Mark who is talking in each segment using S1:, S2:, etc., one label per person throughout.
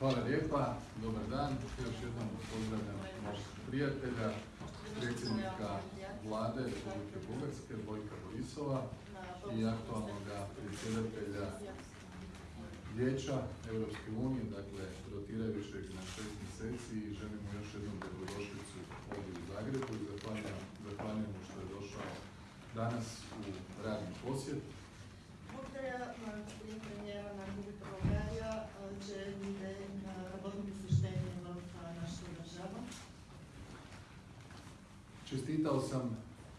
S1: Marko Večićevom predsjedniče.
S2: Hvala lijepa, dobar dan. Još jednom pozdravljam naših prijatelja, predsjednika vlade Republike Bugarske, Bojka Borisova i aktualnog predsjedatelja Vijeća Europske unije, dakle rotirajućeg na šest mjeseci i želimo još jednom dobrodošlicu ovdje u Zagrebu i zahvaljujem mu što je došao danas u radni posjet.
S3: Благодаря на господин премиера на
S2: Čestitao sam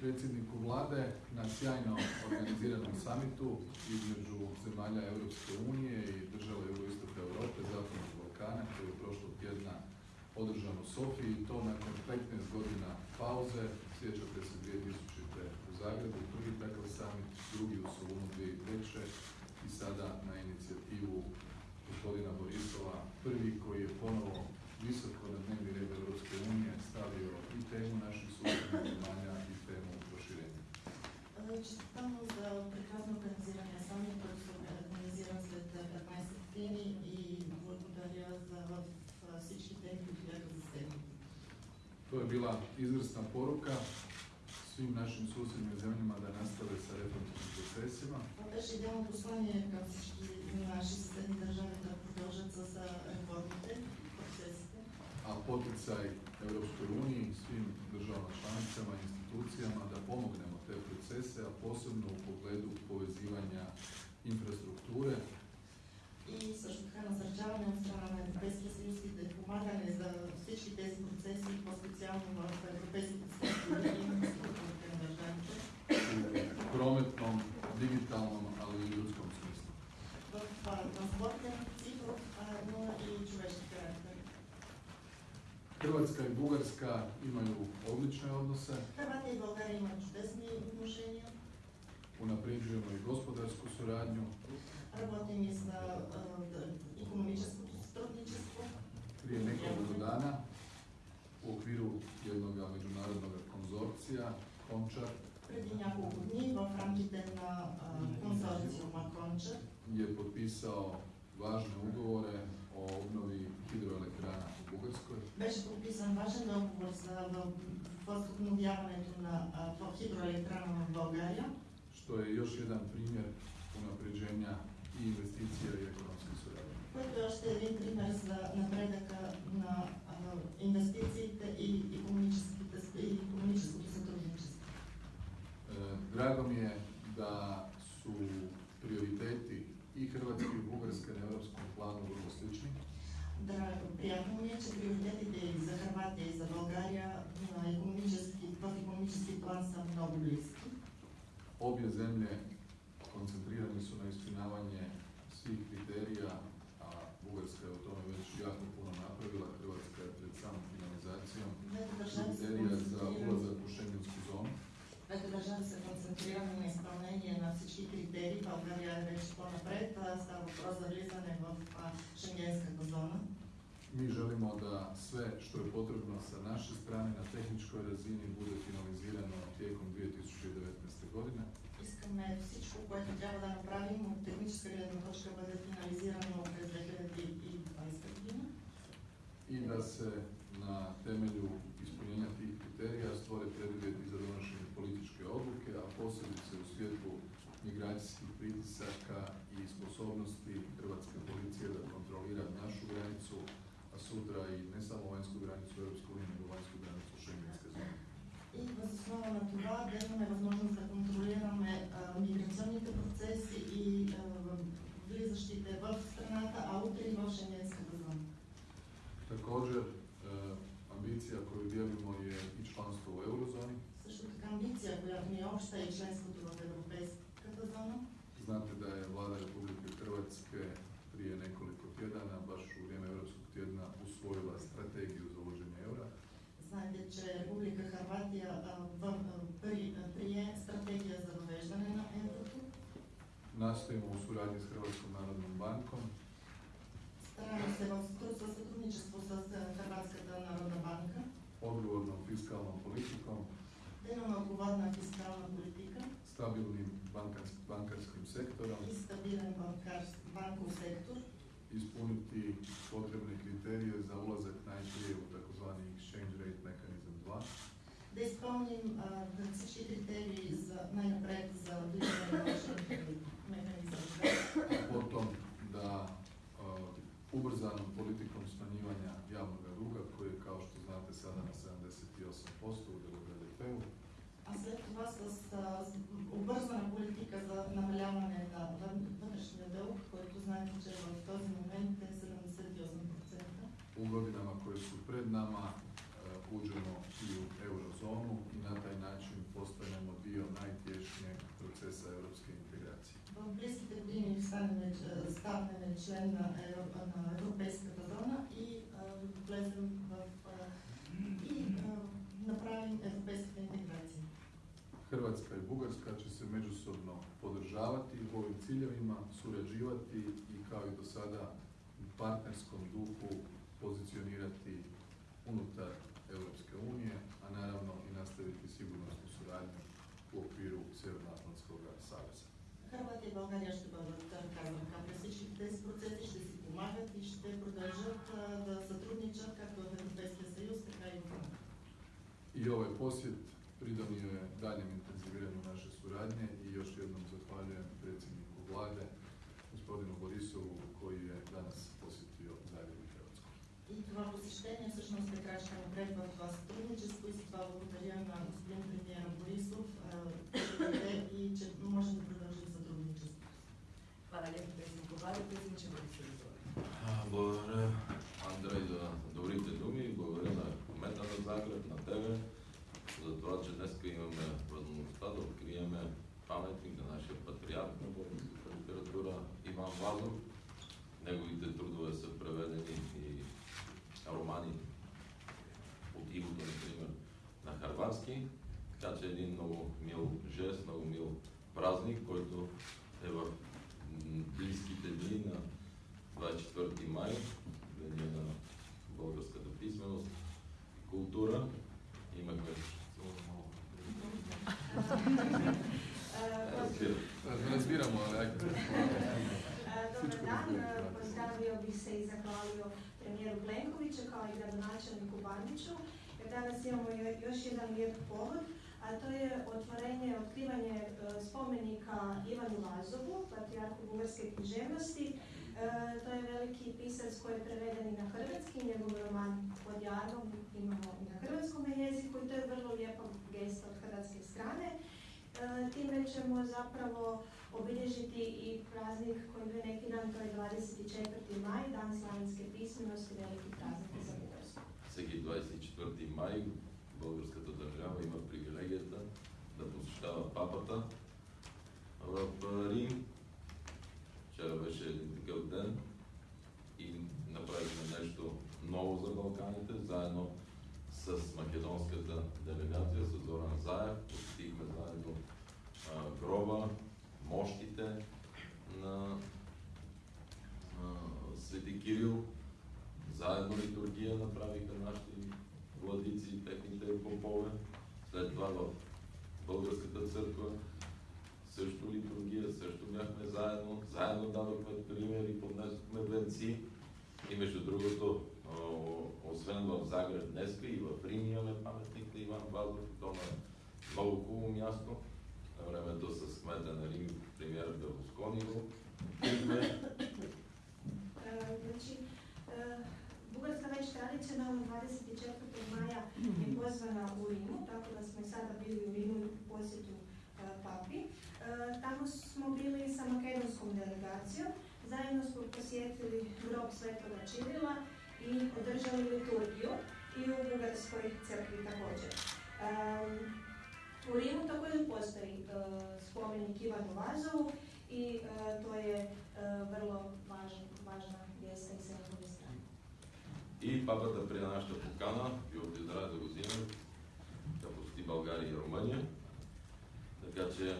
S2: predsjedniku vlade na sjajno organiziranom samitu između zemalja Europske unije i država jugoistoka Europe, Zapadnog Balkana, koji je prošlog tjedna održan u Sofiji to nakon 15 godina pauze. Sjećate se 2000. u Zagrebu, prvi takav summit, drugi u Solunu 2003. i sada na inicijativu gospodina Borisova, prvi koji je ponovo visoko na dnevni red Europske unije stavio i temu naših susjednih zemalja i temu proširenja.
S3: Честитам му за прекрасно организирания самит, който се организира след 15 години и благодаря за в всички теми, които бяха засегнати.
S2: To je bila izvrsna poruka svim našim susjednim zemljama da nastave sa reformskim procesima,
S3: Това беше идеално послание към всички наши съседни държави да продължат с реформите, процесите.
S2: a poticaj Europskoj uniji, svim državama članicama i institucijama da pomognemo te procese, a posebno u pogledu povezivanja infrastrukture
S3: И също така насърчаване от страна на Европейския съюз и да помагане за всички тези процеси, по-специално в европейските структури и инфраструктурите на държавите,
S2: u prometnom, digitalnom, ali i ljudskom smislu.
S3: в а, транспортен,
S2: Hrvatska i Bugarska imaju odlične odnose,
S3: Хърватия и България имат чудесни отношения.
S2: unapređujemo i gospodarsku suradnju.
S3: Работим и за економическото сътрудничество.
S2: Prije nekoliko dana u okviru jednog međunarodnog konzorcija, Končar,
S3: Преди няколко дни в рамките на а, консорциума Конча
S2: je potpisao važne ugovore o obnovi hidroelektrana u Bugarskoj.
S3: беше подписан важен договор за в- възобновяването на а, в хидроелектрана в България,
S2: što je još jedan primjer unapređenja i investicija i ekonomske Mi želimo da sve što je potrebno sa naše strane na tehničkoj razini bude finalizirano tijekom 2019. godine.
S3: Искаме всичко, което трябва да направим от техническа гледна точка бъде
S2: ne samo vanjsku granicu Europske unije, nego vanjsku granicu Šengenske zone.
S3: и въз основа на това да имаме възможност да контролираме а, миграционните процеси и а, в- влизащите в страната, а утре и в Шенгенската зона.
S2: Također, e, ambicija koju dijelimo je i članstvo u eurozoni.
S3: Също така амбиция, която ни е обща и членството в Европейската зона.
S2: Znate da je vlada Republike Hrvatske prije nekoliko tjedana, baš u vrijeme Europskog tjedna, usvojila strategiju za uvođenje eura.
S3: Знаете, че Република Харватия а, в, а, при, а, прие стратегия за въвеждане на еврото.
S2: Nastojimo u suradnji s Hrvatskom narodnom bankom
S3: Стараем се в сътруд- със сътрудничество с а, Харватската народна банка
S2: odgovornom fiskalnom politikom,
S3: да имаме отговорна фискална политика
S2: stabilnim bankars- bankarskim sektorom
S3: и стабилен банкар, bankov sektor,
S2: ispuniti potrebne kriterije za ulazak najprije u takozvani exchange rate mechanism 2,
S3: да изпълним а, да всички критерии за най-напред за влизане на вашия механизъм 2.
S2: a potom da a, ubrzanom politikom smanjivanja javnog duga koji je kao što znate sada na 78% udjelu u BDP-u,
S3: А след това с, а, с обвързана политика за намаляване на вън- вътрешния дълг, който знаете, че в този момент е 78%.
S2: u godinama koje su pred nama e, uđemo i u eurozonu i na taj način postanemo dio najtješnjeg procesa europske integracije.
S3: В близките години станем, ч- станем член на, Евро, на Европейската
S2: međusobno podržavati u ovim ciljevima, surađivati i kao i do sada u partnerskom duhu pozicionirati unutar Europske unije, a naravno i nastaviti sigurnosnu suradnju u okviru Sjevernoatlantskog saveza.
S3: Хърватия и България ще бъдат ръка за ръка през всички тези процеси, ще си помагат и ще продължат а, да сътрудничат както в Европейския съюз, така и в НАТО.
S2: I ovaj posjet pridonio je daljem intenziviranju naše suradnje i još jednom zahvaljujem predsjedniku vlade, gospodinu Borisovu, koji je danas posjetio Zagreb i Hrvatsku.
S3: И това посещение всъщност е крачка напред в това сътрудничество и за това благодаря на господин премиера
S4: харватски. Така че един много мил жест, много мил празник, който е в близките дни на 24 май, Деня на българската писменост и култура. Имахме Разбира.
S2: Razbiramo, ali ajde.
S5: Dobar dan, pozdravio bih se i zahvalio premijeru Plenkoviću kao i gradonačelniku Bandiću jer danas imamo jo- još jedan lijep povod, a to je otvorenje, otkrivanje e, spomenika Ivanu Vazovu, patrijarhu bugarske književnosti. E, To je veliki pisac koji je preveden i na hrvatski, njegov roman pod jarmom imamo i na hrvatskom jeziku i to je vrlo lijepa gesta od hrvatske strane. E, Time ćemo zapravo obilježiti i praznik koji je neki dan, to je 24. maj, dan slavenske pismenosti, veliki praznik za.
S4: Всеки 24 май българската държава има привилегията да посещава папата в Рим. Вчера беше един такъв ден и направихме нещо ново за Балканите, заедно с македонската делегация, с Зоран Заев. освен в Загреб днеска и в Рим имаме паметник на Иван Вазов. То на много хубаво място. На времето с кмета на Рим, премьер Берлускони го открихме.
S5: E, Znači, e, Bugarska već tradicionalno 24. maja je pozvana u Rimu, tako da smo i sada bili u Rimu u posjetu e, papi. E, Tamo smo bili sa makedonskom delegacijom, zajedno smo posjetili grob Svetoga Čirila і одержали літургію і у Бугарської церкві також. У Риму також е постоїть спомінник Івану Лазову, і то є е, верло важна місце і символіста.
S4: И папата прие нашата покана и от изразе година да посети България и Румъния. Така че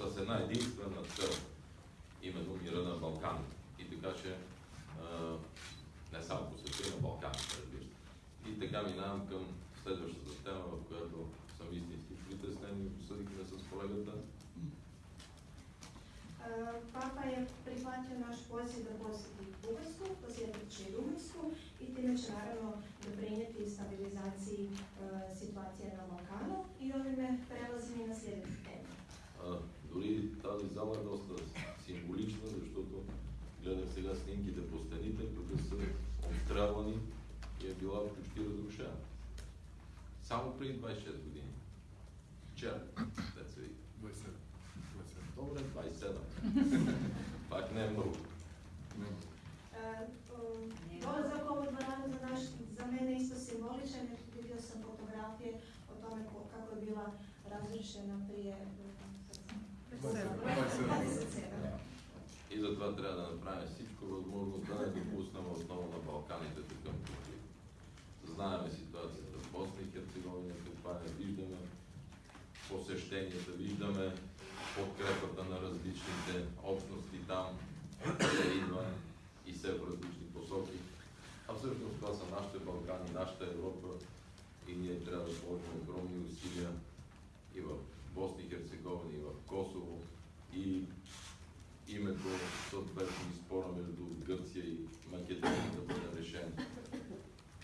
S4: а, с една единствена цел, именно мира на Балкан. И така че а, не само по света, на Балканите, разбира И така минавам към следващата тема, в която съм истински притеснен и обсъдихме с колегата.
S5: Папа е прихватил наш позив да посети Бугарско, последвачи Румънско и тиме će naravno doprinijeti stabilizaciji situacije na Balkanu i ovime prelazimo на sljedeću тема.
S4: Дори тази зала е доста символична, защото гледах сега снимките по стените, тук са обстрелвани и е била почти разрушена. Само преди 26 години. Вчера, деца вика.
S2: 27. 27.
S4: Добре, 27. Пак не е много.
S2: Ne,
S5: E, um, Dolazak u ovu dvoranu za, naš, za mene je isto simboličan jer vidio sam fotografije o tome ko- kako je bila razrušena prije e, 27.
S4: И затова трябва да направим всичко възможно да не допуснем отново на Балканите такъв конфликт. Знаеме ситуацията в Босна и Херцеговина, каква е, виждаме посещенията, виждаме подкрепата на различните общности там, къде идва и се в различни посоки. А всъщност това са нашите Балкани, нашата Европа и ние трябва да положим огромни усилия и в Босна и Херцеговина, и в Косово, и името съответно и спора между Гърция и Македония да бъде решен.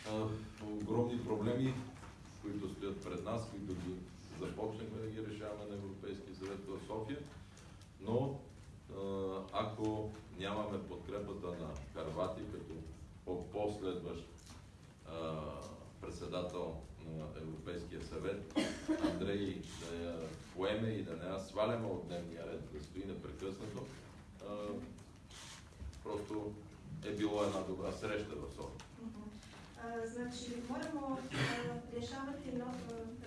S4: А, огромни проблеми, които стоят пред нас, които ги започнахме да ги решаваме на Европейския съвет в София, но ако нямаме подкрепата на Харватия като по- последващ а, председател на Европейския съвет, Андрей да я поеме и да не я сваляме от дневния ред, да стои непрекъснато, просто е било една добра среща в София.
S5: Znači, moramo rješavati e,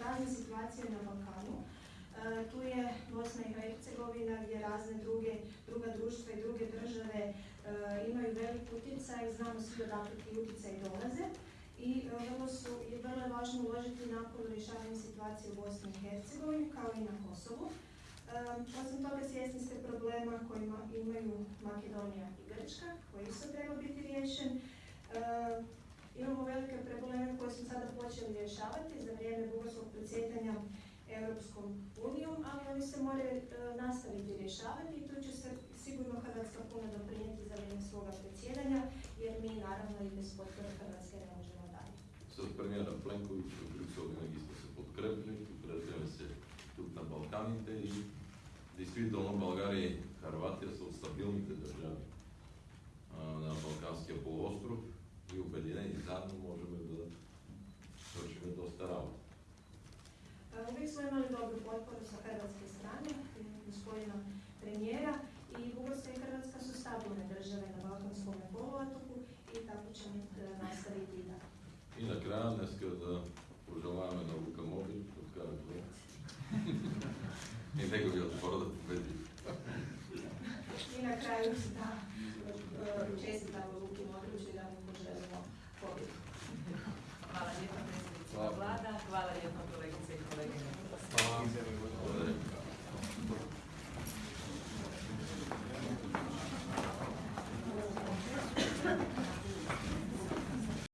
S5: razne situacije na Balkanu. E, Tu je Bosna i Hercegovina gdje razne druge, druga društva i druge države e, imaju velik utjecaj, znamo svi odakle ti utjecaj dolaze i vrlo, su, je vrlo važno uložiti napor u rješavanju situacije u Bosni i Hercegovini kao i na Kosovu. Osim toga svjesni ste problema kojima imaju Makedonija i Grčka, koji isto treba biti riješen. Imamo velike probleme sada počeli rješavati za vrijeme bugarskog predsjedanja Europskom unijom, ali oni se moraju e, nastaviti rješavati i tu će se sigurno Hrvatska puno doprinijeti za vrijeme svoga predsjedanja, jer mi naravno i bez potpore Hrvatske ne možemo dalje.
S4: С премиера Пленкович в Брюксел винаги сме се подкрепили, подкрепяме се тук на Балканите и действително България и Харватия са от стабилните държави а, на Балканския полуостров и обединени заедно можем да свършим доста работа.
S5: E, Uvijek smo imali dobru potporu sa hrvatske strane, e, gospodina premijera i Bugarska i Hrvatska su stabilne države na Balkanskom poluotoku i tako ćemo e, nastaviti i dalje.
S4: И накрая днеска да пожелаваме на Лука Мобил, да вкара гол. И неговия отбор да победи.
S5: I na